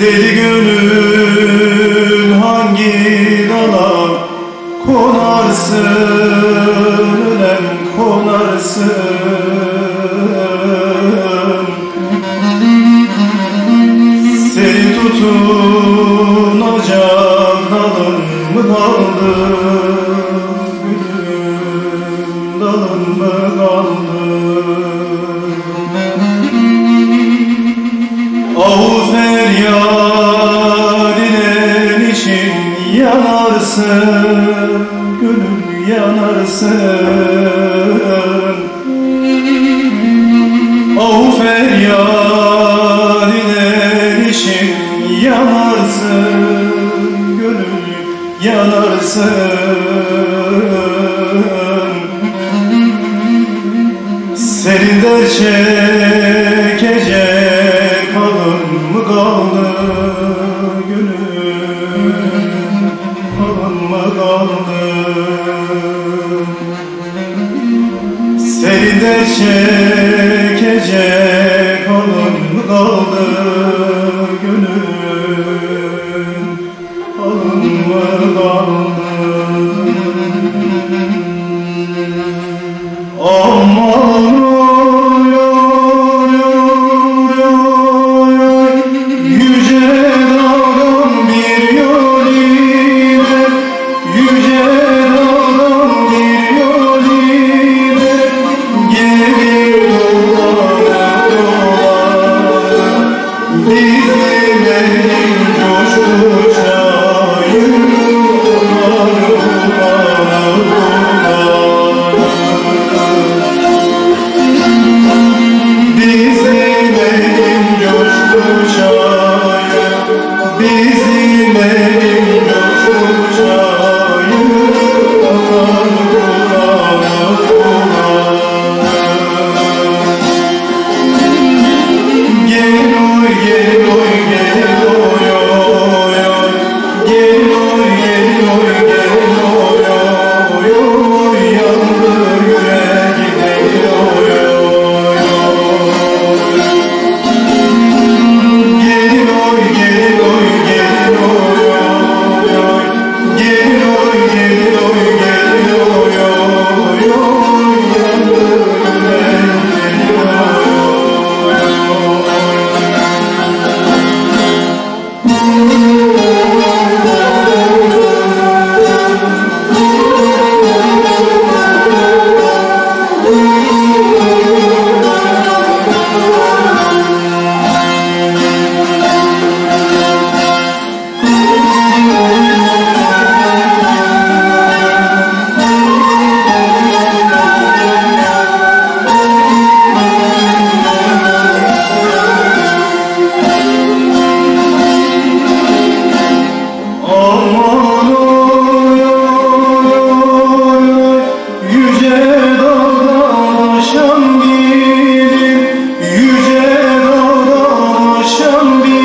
Deli gönül hangi dala konarsın Ölen konarsın Seni tutunacak dalın mı kaldı? Yanarsın Gönül yanarsın. Ahu feryadinen için yanarsın Gönül yanarsın. Dert çekecek Senin dert çekecek mı kaldı Gönül 你。be